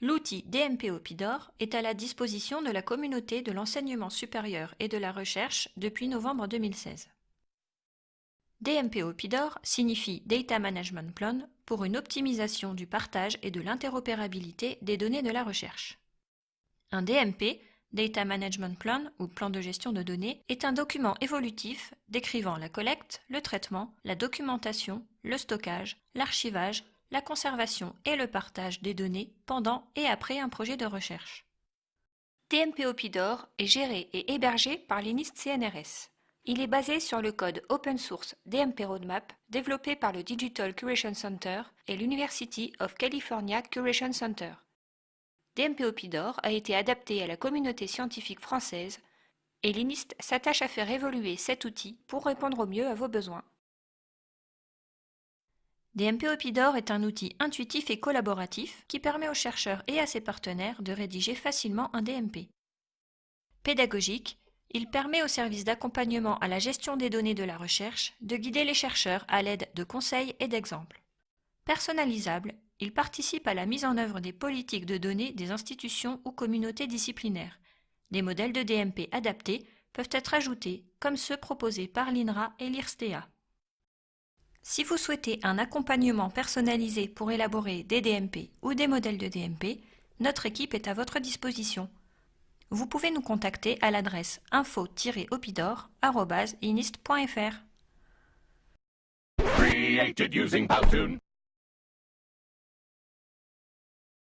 L'outil DMP Opidor est à la disposition de la communauté de l'enseignement supérieur et de la recherche depuis novembre 2016. DMP Opidor signifie Data Management Plan pour une optimisation du partage et de l'interopérabilité des données de la recherche. Un DMP, Data Management Plan ou plan de gestion de données, est un document évolutif décrivant la collecte, le traitement, la documentation, le stockage, l'archivage, la conservation et le partage des données pendant et après un projet de recherche. DMP Opidor est géré et hébergé par l'INIST CNRS. Il est basé sur le code open source DMP Roadmap développé par le Digital Curation Center et l'University of California Curation Center. DMP Opidor a été adapté à la communauté scientifique française et l'INIST s'attache à faire évoluer cet outil pour répondre au mieux à vos besoins. DMP Opidor est un outil intuitif et collaboratif qui permet aux chercheurs et à ses partenaires de rédiger facilement un DMP. Pédagogique, il permet au service d'accompagnement à la gestion des données de la recherche de guider les chercheurs à l'aide de conseils et d'exemples. Personnalisable, il participe à la mise en œuvre des politiques de données des institutions ou communautés disciplinaires. Des modèles de DMP adaptés peuvent être ajoutés, comme ceux proposés par l'INRA et l'IRSTEA. Si vous souhaitez un accompagnement personnalisé pour élaborer des DMP ou des modèles de DMP, notre équipe est à votre disposition vous pouvez nous contacter à l'adresse info-opidor.inist.fr.